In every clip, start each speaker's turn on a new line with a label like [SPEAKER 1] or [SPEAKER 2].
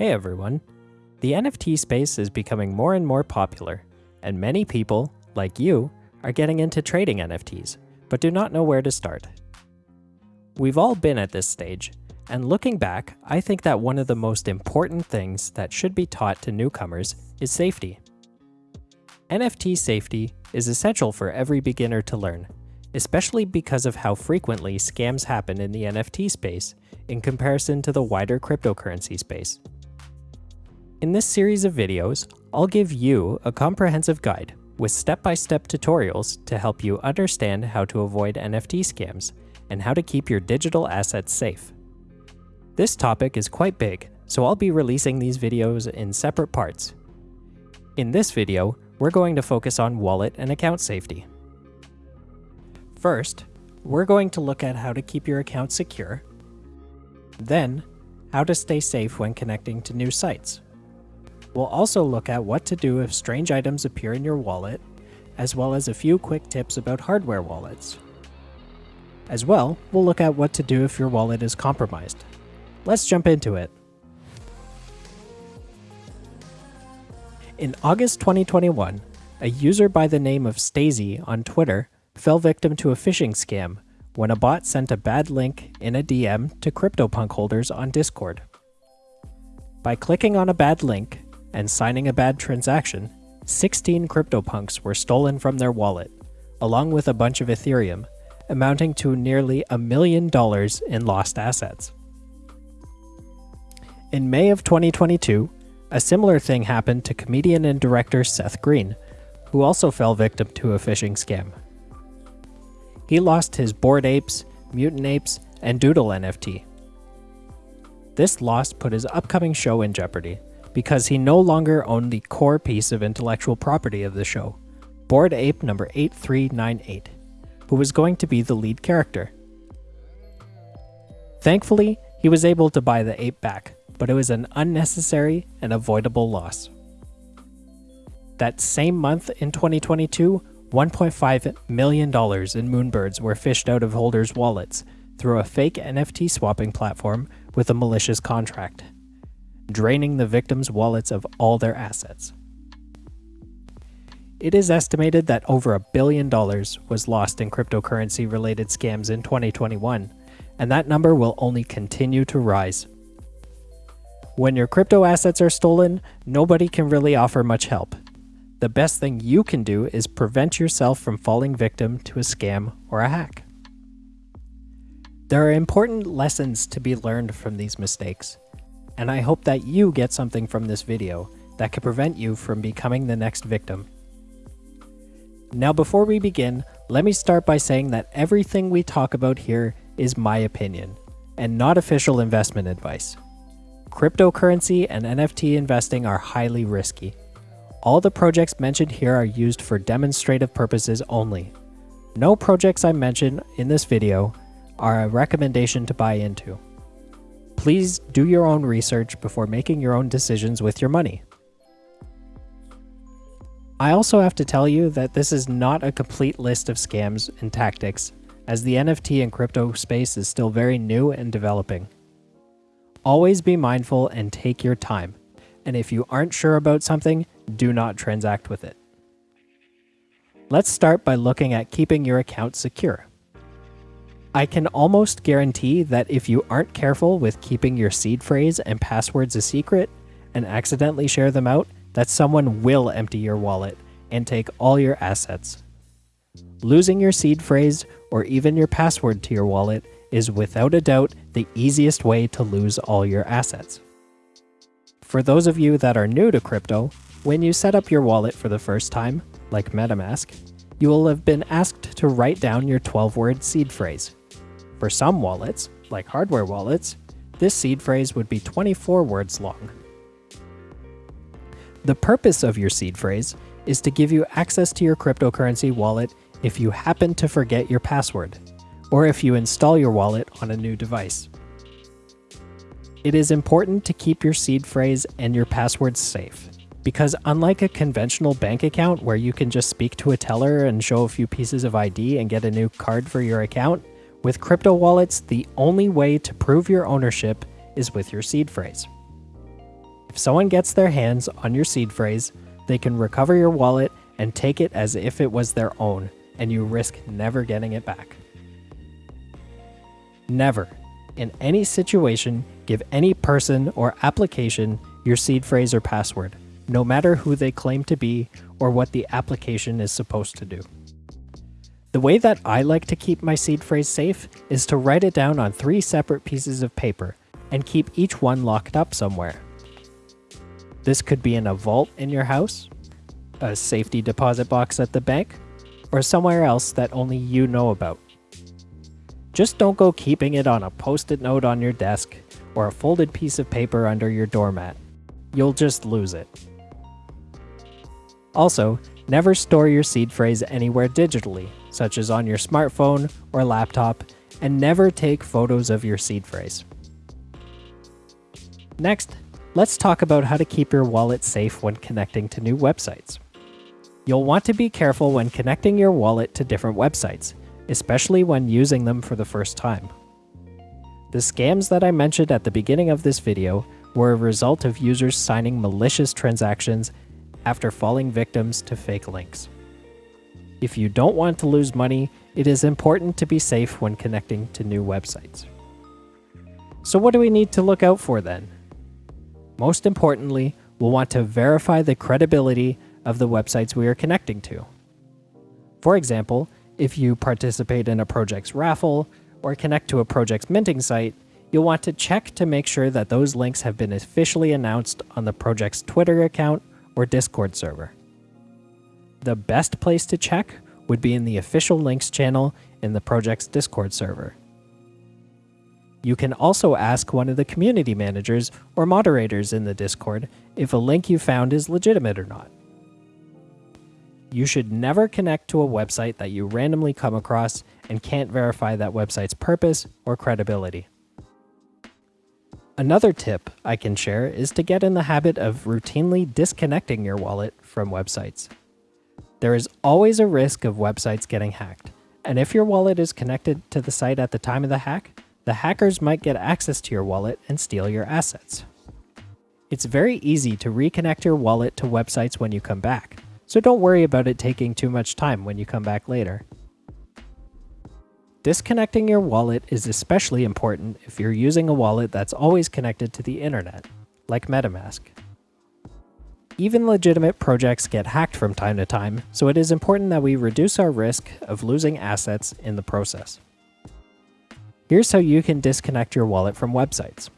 [SPEAKER 1] Hey everyone! The NFT space is becoming more and more popular, and many people, like you, are getting into trading NFTs, but do not know where to start. We've all been at this stage, and looking back, I think that one of the most important things that should be taught to newcomers is safety. NFT safety is essential for every beginner to learn, especially because of how frequently scams happen in the NFT space in comparison to the wider cryptocurrency space. In this series of videos, I'll give you a comprehensive guide with step-by-step -step tutorials to help you understand how to avoid NFT scams and how to keep your digital assets safe. This topic is quite big, so I'll be releasing these videos in separate parts. In this video, we're going to focus on wallet and account safety. First, we're going to look at how to keep your account secure, then how to stay safe when connecting to new sites. We'll also look at what to do if strange items appear in your wallet, as well as a few quick tips about hardware wallets. As well, we'll look at what to do if your wallet is compromised. Let's jump into it. In August 2021, a user by the name of Stacey on Twitter fell victim to a phishing scam when a bot sent a bad link in a DM to CryptoPunk holders on Discord. By clicking on a bad link, and signing a bad transaction, 16 CryptoPunks were stolen from their wallet, along with a bunch of Ethereum, amounting to nearly a million dollars in lost assets. In May of 2022, a similar thing happened to comedian and director Seth Green, who also fell victim to a phishing scam. He lost his Bored Apes, Mutant Apes, and Doodle NFT. This loss put his upcoming show in jeopardy, because he no longer owned the core piece of intellectual property of the show, Bored Ape number 8398, who was going to be the lead character. Thankfully, he was able to buy the ape back, but it was an unnecessary and avoidable loss. That same month in 2022, $1.5 million in Moonbirds were fished out of holders' wallets through a fake NFT swapping platform with a malicious contract draining the victims' wallets of all their assets. It is estimated that over a billion dollars was lost in cryptocurrency related scams in 2021, and that number will only continue to rise. When your crypto assets are stolen, nobody can really offer much help. The best thing you can do is prevent yourself from falling victim to a scam or a hack. There are important lessons to be learned from these mistakes and I hope that you get something from this video that could prevent you from becoming the next victim. Now before we begin, let me start by saying that everything we talk about here is my opinion, and not official investment advice. Cryptocurrency and NFT investing are highly risky. All the projects mentioned here are used for demonstrative purposes only. No projects I mention in this video are a recommendation to buy into. Please do your own research before making your own decisions with your money. I also have to tell you that this is not a complete list of scams and tactics, as the NFT and crypto space is still very new and developing. Always be mindful and take your time, and if you aren't sure about something, do not transact with it. Let's start by looking at keeping your account secure. I can almost guarantee that if you aren't careful with keeping your seed phrase and passwords a secret and accidentally share them out, that someone will empty your wallet and take all your assets. Losing your seed phrase or even your password to your wallet is without a doubt the easiest way to lose all your assets. For those of you that are new to crypto, when you set up your wallet for the first time, like MetaMask, you will have been asked to write down your 12-word seed phrase. For some wallets, like hardware wallets, this seed phrase would be 24 words long. The purpose of your seed phrase is to give you access to your cryptocurrency wallet if you happen to forget your password, or if you install your wallet on a new device. It is important to keep your seed phrase and your passwords safe, because unlike a conventional bank account where you can just speak to a teller and show a few pieces of ID and get a new card for your account, with crypto wallets, the only way to prove your ownership is with your seed phrase. If someone gets their hands on your seed phrase, they can recover your wallet and take it as if it was their own, and you risk never getting it back. Never, in any situation, give any person or application your seed phrase or password, no matter who they claim to be or what the application is supposed to do. The way that I like to keep my seed phrase safe is to write it down on three separate pieces of paper and keep each one locked up somewhere. This could be in a vault in your house, a safety deposit box at the bank, or somewhere else that only you know about. Just don't go keeping it on a post-it note on your desk or a folded piece of paper under your doormat. You'll just lose it. Also, never store your seed phrase anywhere digitally, such as on your smartphone or laptop, and never take photos of your seed phrase. Next, let's talk about how to keep your wallet safe when connecting to new websites. You'll want to be careful when connecting your wallet to different websites, especially when using them for the first time. The scams that I mentioned at the beginning of this video were a result of users signing malicious transactions after falling victims to fake links. If you don't want to lose money, it is important to be safe when connecting to new websites. So what do we need to look out for then? Most importantly, we'll want to verify the credibility of the websites we are connecting to. For example, if you participate in a project's raffle or connect to a project's minting site, you'll want to check to make sure that those links have been officially announced on the project's Twitter account or Discord server. The best place to check would be in the official links channel in the project's Discord server. You can also ask one of the community managers or moderators in the Discord if a link you found is legitimate or not. You should never connect to a website that you randomly come across and can't verify that website's purpose or credibility. Another tip I can share is to get in the habit of routinely disconnecting your wallet from websites. There is always a risk of websites getting hacked, and if your wallet is connected to the site at the time of the hack, the hackers might get access to your wallet and steal your assets. It's very easy to reconnect your wallet to websites when you come back, so don't worry about it taking too much time when you come back later. Disconnecting your wallet is especially important if you're using a wallet that's always connected to the internet, like MetaMask. Even legitimate projects get hacked from time to time, so it is important that we reduce our risk of losing assets in the process. Here's how you can disconnect your wallet from websites.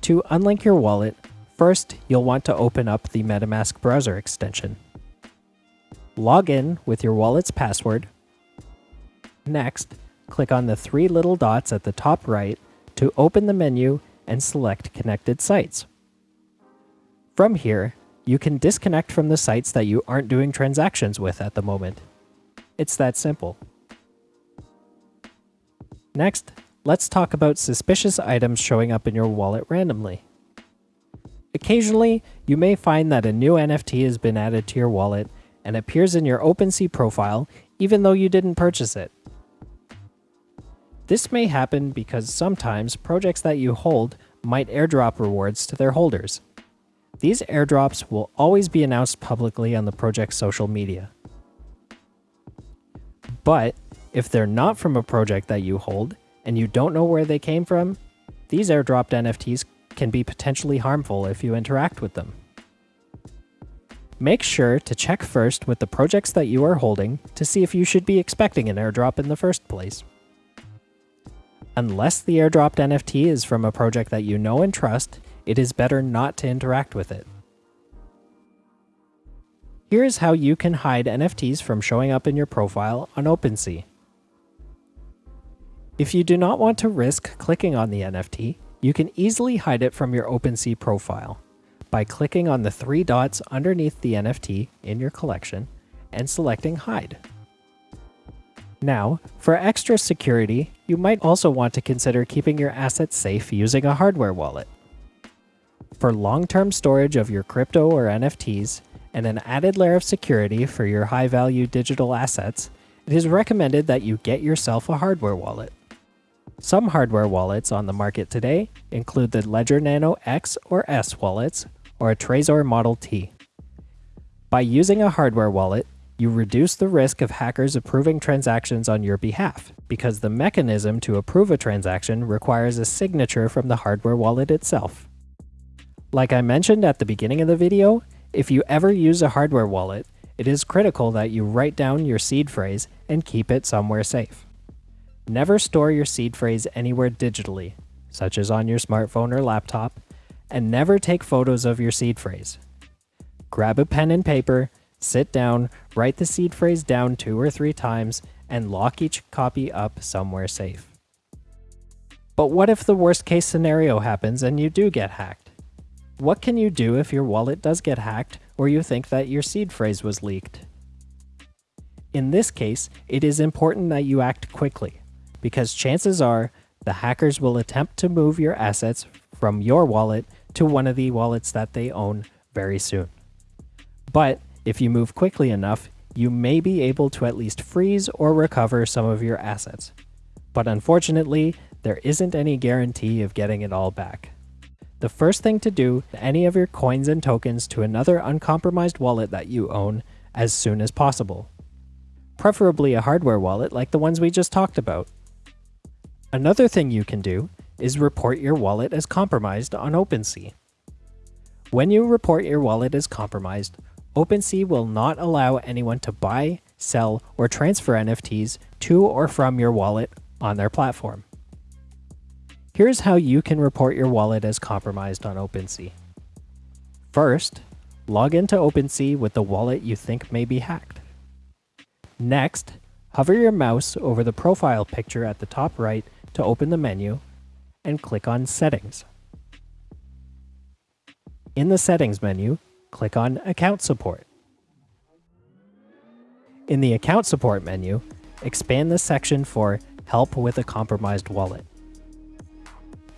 [SPEAKER 1] To unlink your wallet, First, you'll want to open up the MetaMask browser extension. Log in with your wallet's password. Next, click on the three little dots at the top right to open the menu and select Connected Sites. From here, you can disconnect from the sites that you aren't doing transactions with at the moment. It's that simple. Next, let's talk about suspicious items showing up in your wallet randomly. Occasionally, you may find that a new NFT has been added to your wallet and appears in your OpenSea profile even though you didn't purchase it. This may happen because sometimes projects that you hold might airdrop rewards to their holders. These airdrops will always be announced publicly on the project's social media. But if they're not from a project that you hold and you don't know where they came from, these airdropped NFTs can be potentially harmful if you interact with them. Make sure to check first with the projects that you are holding to see if you should be expecting an airdrop in the first place. Unless the airdropped NFT is from a project that you know and trust, it is better not to interact with it. Here's how you can hide NFTs from showing up in your profile on OpenSea. If you do not want to risk clicking on the NFT, you can easily hide it from your OpenSea profile by clicking on the three dots underneath the NFT in your collection and selecting Hide. Now, for extra security, you might also want to consider keeping your assets safe using a hardware wallet. For long-term storage of your crypto or NFTs, and an added layer of security for your high-value digital assets, it is recommended that you get yourself a hardware wallet. Some hardware wallets on the market today include the Ledger Nano X or S wallets or a Trezor Model T. By using a hardware wallet, you reduce the risk of hackers approving transactions on your behalf, because the mechanism to approve a transaction requires a signature from the hardware wallet itself. Like I mentioned at the beginning of the video, if you ever use a hardware wallet, it is critical that you write down your seed phrase and keep it somewhere safe. Never store your seed phrase anywhere digitally, such as on your smartphone or laptop, and never take photos of your seed phrase. Grab a pen and paper Sit down, write the seed phrase down two or three times, and lock each copy up somewhere safe. But what if the worst case scenario happens and you do get hacked? What can you do if your wallet does get hacked or you think that your seed phrase was leaked? In this case, it is important that you act quickly, because chances are the hackers will attempt to move your assets from your wallet to one of the wallets that they own very soon. But if you move quickly enough, you may be able to at least freeze or recover some of your assets. But unfortunately, there isn't any guarantee of getting it all back. The first thing to do any of your coins and tokens to another uncompromised wallet that you own as soon as possible. Preferably a hardware wallet like the ones we just talked about. Another thing you can do is report your wallet as compromised on OpenSea. When you report your wallet as compromised, OpenSea will not allow anyone to buy, sell, or transfer NFTs to or from your wallet on their platform. Here's how you can report your wallet as compromised on OpenSea. First, log into OpenSea with the wallet you think may be hacked. Next, hover your mouse over the profile picture at the top right to open the menu and click on Settings. In the Settings menu, click on Account Support. In the Account Support menu, expand the section for Help with a Compromised Wallet.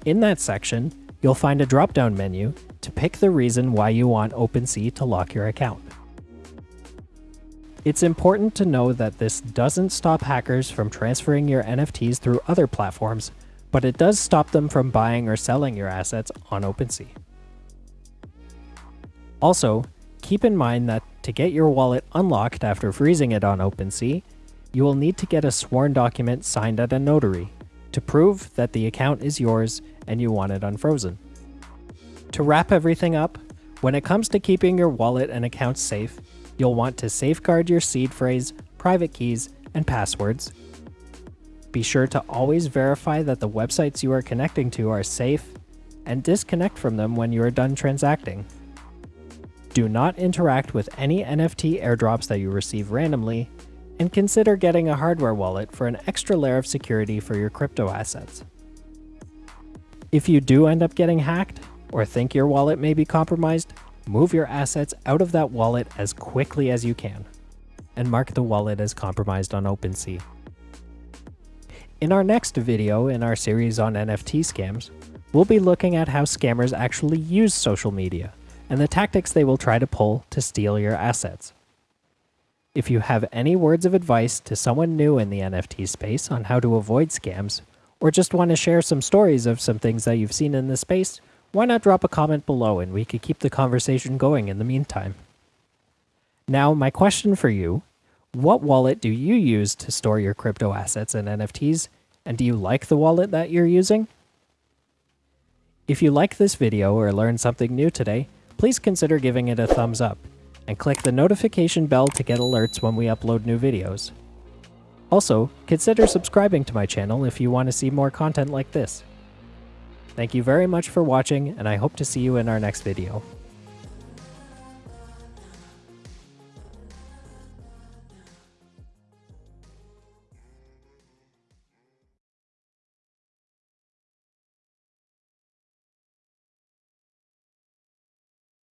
[SPEAKER 1] In that section, you'll find a drop-down menu to pick the reason why you want OpenSea to lock your account. It's important to know that this doesn't stop hackers from transferring your NFTs through other platforms, but it does stop them from buying or selling your assets on OpenSea. Also, keep in mind that to get your wallet unlocked after freezing it on OpenSea, you will need to get a sworn document signed at a notary to prove that the account is yours and you want it unfrozen. To wrap everything up, when it comes to keeping your wallet and accounts safe, you'll want to safeguard your seed phrase, private keys, and passwords. Be sure to always verify that the websites you are connecting to are safe, and disconnect from them when you are done transacting. Do not interact with any NFT airdrops that you receive randomly, and consider getting a hardware wallet for an extra layer of security for your crypto assets. If you do end up getting hacked, or think your wallet may be compromised, move your assets out of that wallet as quickly as you can, and mark the wallet as compromised on OpenSea. In our next video in our series on NFT scams, we'll be looking at how scammers actually use social media and the tactics they will try to pull to steal your assets. If you have any words of advice to someone new in the NFT space on how to avoid scams, or just want to share some stories of some things that you've seen in the space, why not drop a comment below and we could keep the conversation going in the meantime. Now, my question for you, what wallet do you use to store your crypto assets and NFTs, and do you like the wallet that you're using? If you like this video or learned something new today, please consider giving it a thumbs up, and click the notification bell to get alerts when we upload new videos. Also, consider subscribing to my channel if you want to see more content like this. Thank you very much for watching, and I hope to see you in our next video.